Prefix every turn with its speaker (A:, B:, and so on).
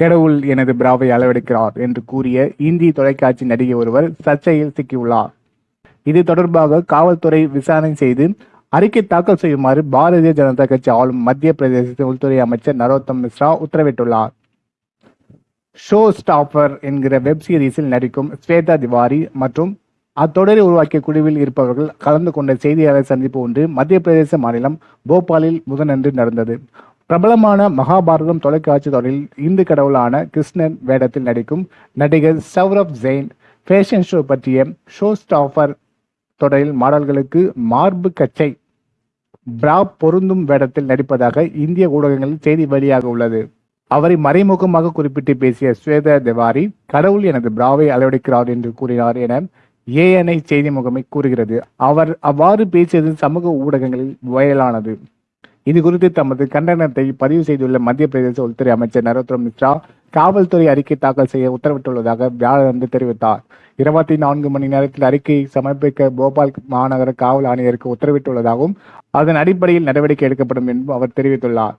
A: கடவுள் எனது பிராவை அளவெடுக்கிறார் என்று கூறிய இந்தி தொலைக்காட்சி நடிகை ஒருவர் சர்ச்சையில் சிக்கியுள்ளார் இது தொடர்பாக காவல்துறை விசாரணை செய்து அறிக்கை தாக்கல் செய்யுமாறு பாரதிய ஜனதா கட்சி ஆளும் மத்திய பிரதேச உள்துறை அமைச்சர் நரோத்தம் மிஸ்ரா உத்தரவிட்டுள்ளார் ஷோ ஸ்டாப்பர் என்கிற வெப் சீரிஸில் நடிக்கும் ஸ்வேதா திவாரி மற்றும் அத்தொடரை உருவாக்கிய குழுவில் இருப்பவர்கள் கலந்து கொண்ட செய்தியாளர் சந்திப்பு ஒன்று மத்திய பிரதேச மாநிலம் போபாலில் புதனன்று நடந்தது பிரபலமான மகாபாரதம் தொலைக்காட்சி தொடரில் இந்து கடவுளான கிருஷ்ணன் வேடத்தில் நடிக்கும் நடிகர் சௌரப் ஜெயின் ஃபேஷன் ஷோ பற்றிய ஷோ ஸ்டாஃபர் தொடரில் மாடல்களுக்கு மார்பு கச்சை பிரா பொருந்தும் வேடத்தில் நடிப்பதாக இந்திய ஊடகங்களில் செய்தி வெளியாக உள்ளது அவரை மறைமுகமாக குறிப்பிட்டு பேசிய ஸ்வேத திவாரி கடவுள் எனது பிராவை அளவெடுக்கிறார் என்று கூறினார் என ஏஎன்ஐ செய்தி முகமை கூறுகிறது அவர் அவ்வாறு பேசியது சமூக ஊடகங்களில் வயலானது இது குறித்து தமது கண்டனத்தை பதிவு செய்துள்ள மத்திய பிரதேச உள்துறை அமைச்சர் நரோத்தம் மிஸ்ரா காவல்துறை அறிக்கை தாக்கல் செய்ய உத்தரவிட்டுள்ளதாக வியாழன்று தெரிவித்தார் இருபத்தி நான்கு மணி நேரத்தில் அறிக்கையை சமர்ப்பிக்க போபால் மாநகர காவல் ஆணையருக்கு உத்தரவிட்டுள்ளதாகவும் அதன் அடிப்படையில் நடவடிக்கை எடுக்கப்படும் என்றும் அவர் தெரிவித்துள்ளார்